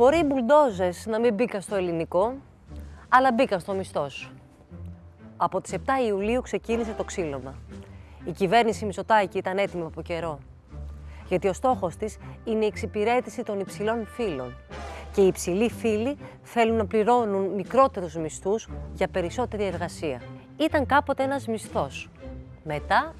Μπορεί οι μπουλντόζες να μην μπήκαν στο ελληνικό, αλλά μπήκαν στο μισθός σου. Από τις 7 Ιουλίου ξεκίνησε το ξύλωμα. Η κυβέρνηση Μητσοτάκη ήταν έτοιμη από καιρό. Γιατί ο στόχος της είναι η εξυπηρέτηση των υψηλών φύλων. Και οι υψηλοί φύλοι θέλουν να πληρώνουν μικρότερους μισθούς για περισσότερη εργασία. Ήταν κάποτε ένας μισθός. Μετά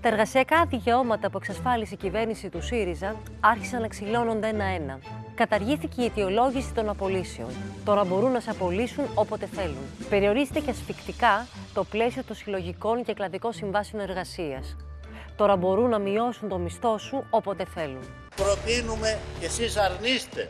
τα εργασιακά δικαιώματα που εξασφάλισε η κυβέρνηση του ΣΥΡΙΖΑ άρχισαν να ξυλώνονται ένα-ένα. Καταργήθηκε η αιτιολόγηση των απολύσεων. Τώρα μπορούν να σε απολύσουν όποτε θέλουν. Περιορίζεται και ασφικτικά το πλαίσιο των συλλογικών και κλαδικών συμβάσεων εργασίας. Τώρα μπορούν να μειώσουν το μισθό σου όποτε θέλουν. Προτείνουμε και εσείς αρνείστε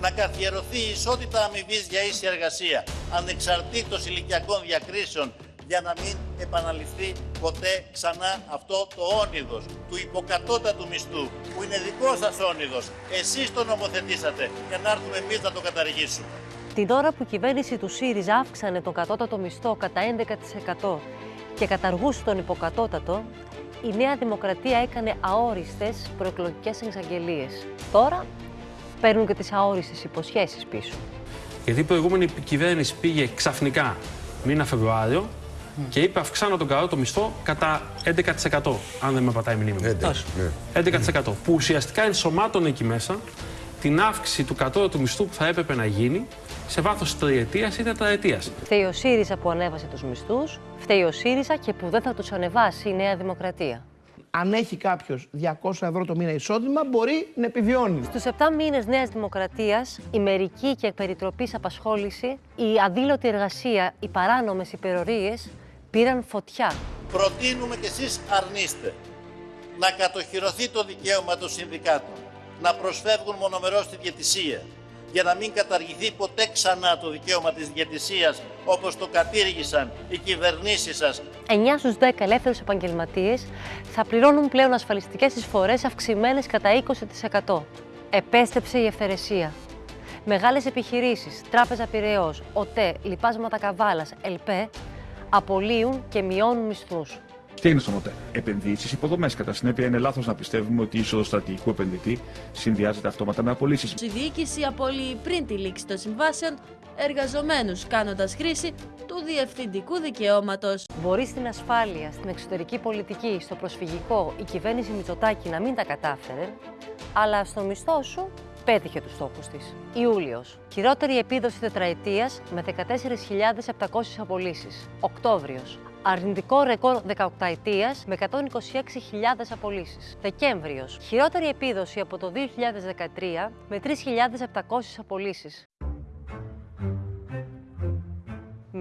να καθιερωθεί η ισότητα αμοιβής για ίση εργασία, ανεξαρτήτως ηλικιακών διακρίσεων για να μην επαναληφθεί ποτέ ξανά αυτό το όνειδος του υποκατώτατου μισθού που είναι δικός σας όνειδος. Εσείς το νομοθετήσατε για να έρθουμε εμείς να το καταργήσουμε. Την ώρα που η κυβέρνηση του ΣΥΡΙΖΑ αύξανε τον κατώτατο μισθό κατά 11% και καταργούσε τον υποκατώτατο, η Νέα Δημοκρατία έκανε αόριστες προεκλογικές εξαγγελίες. Τώρα παίρνουν και τις αόριστες υποσχέσεις πίσω. Γιατί η προηγούμενη κυβέρνηση πήγε ξαφνικά μήνα Φεβρουάριο και είπε αυξάνω τον καλό το μισθό κατά 11%, αν δεν με πατάει η μνήμη μου. 11%. Που ουσιαστικά ενσωμάτωνε εκεί μέσα την αύξηση του κατώτατου μισθού που θα έπρεπε να γίνει σε βάθος τριετίας ή τετραετίας. Φταίει ο ΣΥΡΙΖΑ που ανέβασε τους μισθούς, φταίει ο ΣΥΡΙΖΑ και που δεν θα τους ανεβάσει η Νέα Δημοκρατία. Αν έχει κάποιος 200 ευρώ το μήνα εισόδημα, μπορεί να επιβιώνει. Στους 7 μήνες Νέας Δημοκρατίας, η μερική και περιτροπής απασχόληση, η αδήλωτη εργασία, οι παράνομες υπερορίες πήραν φωτιά. Προτείνουμε και εσείς αρνείστε να κατοχυρωθεί το δικαίωμα των συνδικάτων, να προσφεύγουν μονομερώς στη διαιτησία, για να μην καταργηθεί ποτέ ξανά το δικαίωμα της διαιτησίας όπως το κατήργησαν οι κυβερνήσεις σας. 9 στους 10 ελεύθερους επαγγελματίες θα πληρώνουν πλέον ασφαλιστικές εισφορές αυξημένες κατά 20%. Επέστρεψε η ευθερεσία. Μεγάλες επιχειρήσεις, Τράπεζα Πυραιός, ΟΤΕ, Λιπάσματα Καβάλας, ΕΛΠΕ απολύουν και μειώνουν μισθούς. Τι είναι στον ΟΤΕ. Επενδύσεις, υποδομές. Κατά συνέπεια, είναι λάθος να πιστεύουμε ότι η είσοδο στρατηγικού επενδυτή συνδυάζεται αυτόματα με απολύσεις. Η διοίκηση απολύει πριν τη λήξη των συμβάσεων εργαζομένους, κάνοντας χρήση του διευθυντικού δικαιώματος. Μπορεί στην ασφάλεια, στην εξωτερική πολιτική, στο προσφυγικό η κυβέρνηση Μητσοτάκη να μην τα κατάφερε, αλλά στο μισθό σου πέτυχε τους στόχους της. Ιούλιος. Χειρότερη επίδοση τετραετίας με 14.700 απολύσεις. Οκτώβριος. Αρνητικό ρεκόρ 18 ετίας με 126.000 απολύσεις. Δεκέμβριος. Χειρότερη επίδοση από το 2013 με 3.700 απολύσεις.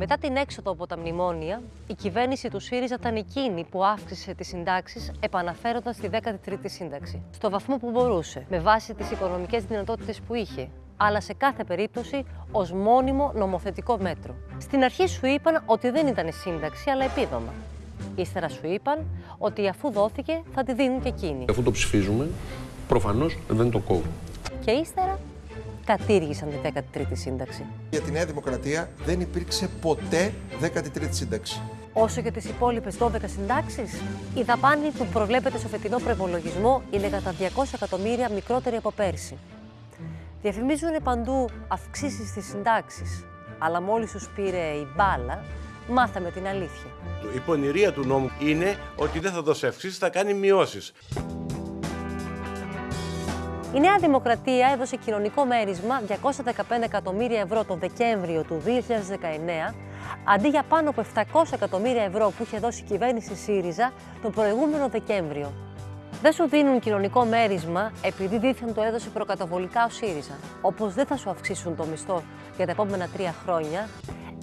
Μετά την έξοδο από τα μνημόνια, η κυβέρνηση του ΣΥΡΙΖΑ ήταν εκείνη που αύξησε τις συντάξεις, επαναφέροντας τη 13η σύνταξη. Στο βαθμό που μπορούσε, με βάση τις οικονομικές δυνατότητες που είχε, αλλά σε κάθε περίπτωση ως μόνιμο νομοθετικό μέτρο. Στην αρχή σου είπαν ότι δεν ήταν σύνταξη, αλλά επίδομα. Ύστερα σου είπαν ότι αφού δόθηκε θα τη δίνουν και εκείνοι. Αφού το ψηφίζουμε, προφανώς δεν το κόβουν. Και ύστερα κατήργησαν τη 13η σύνταξη. Για τη Νέα Δημοκρατία δεν υπήρξε ποτέ 13η σύνταξη. Όσο και τις υπόλοιπες 12 συντάξεις, η δαπάνη που προβλέπεται στο φετινό προπολογισμό είναι κατά 200 εκατομμύρια μικρότερη από πέρσι. Διαφημίζουν παντού αυξήσεις στις συντάξεις, αλλά μόλις τους πήρε η μπάλα, μάθαμε την αλήθεια. Η πονηρία του νόμου είναι ότι δεν θα δώσει αυξήσεις, θα κάνει μειώσεις. Η Νέα Δημοκρατία έδωσε κοινωνικό μέρισμα 215 εκατομμύρια ευρώ τον Δεκέμβριο του 2019, αντί για πάνω από 700 εκατομμύρια ευρώ που είχε δώσει η κυβέρνηση ΣΥΡΙΖΑ τον προηγούμενο Δεκέμβριο. Δεν σου δίνουν κοινωνικό μέρισμα επειδή δίθεν το έδωσε προκαταβολικά ο ΣΥΡΙΖΑ. Όπως δεν θα σου αυξήσουν το μισθό για τα επόμενα τρία χρόνια,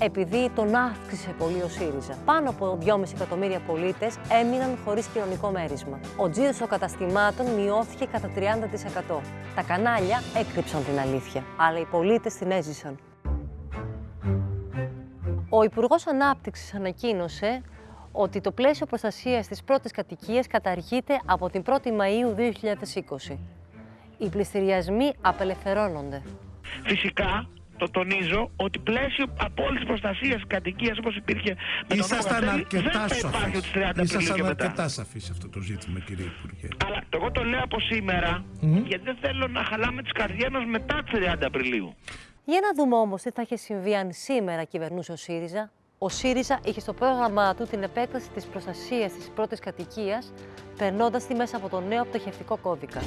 επειδή τον αύξησε πολύ ο ΣΥΡΙΖΑ. Πάνω από 2,5 εκατομμύρια πολίτες έμειναν χωρίς κοινωνικό μέρισμα. Ο τζίρος των καταστημάτων μειώθηκε κατά 30%. Τα κανάλια έκρυψαν την αλήθεια, αλλά οι πολίτες την έζησαν. Ο Υπουργός Ανάπτυξης ανακοίνωσε ότι το πλαίσιο προστασίας της πρώτης κατοικίας καταργείται από την 1η Μαΐου 2020. Οι πληστηριασμοί απελευθερώνονται. Φυσικά το τονίζω, ότι πλαίσιο απόλυτη προστασία κατοικίας όπως υπήρχε με τον νόμο Ήσασταν Καστέλη, αρκετά δεν θα υπάρχει σαφείς. ότι 30 Απριλίου Ήσασταν και μετά. αρκετά σαφείς σε αυτό το ζήτημα, κύριε Υπουργέ. Αλλά εγώ το λέω από σήμερα, γιατί δεν θέλω να χαλάμε τις καρδιές μας μετά τις 30 Απριλίου. Για να δούμε όμως τι θα είχε συμβεί αν σήμερα κυβερνούσε ο ΣΥΡΙΖΑ. Ο ΣΥΡΙΖΑ είχε στο πρόγραμμά του την επέκταση της προστασίας της πρώτης κατοικίας, περνώντας τη μέσα από το νέο πτωχευτικό κώδικα.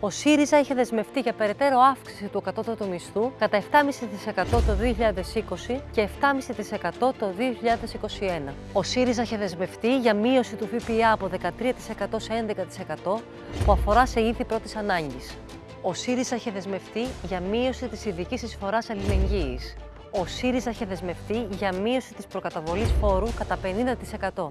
Ο ΣΥΡΙΖΑ είχε δεσμευτεί για περαιτέρω αύξηση του κατώτατου μισθού κατά 7,5% το 2020 και 7,5% το 2021. Ο ΣΥΡΙΖΑ είχε δεσμευτεί για μείωση του ΦΠΑ από 13% σε 11% που αφορά σε ήθη πρώτης ανάγκης. Ο ΣΥΡΙΖΑ είχε δεσμευτεί για μείωση της ειδικής εισφοράς αλληλεγγύης. Ο ΣΥΡΙΖΑ είχε δεσμευτεί για μείωση της προκαταβολής φόρου κατά 50%.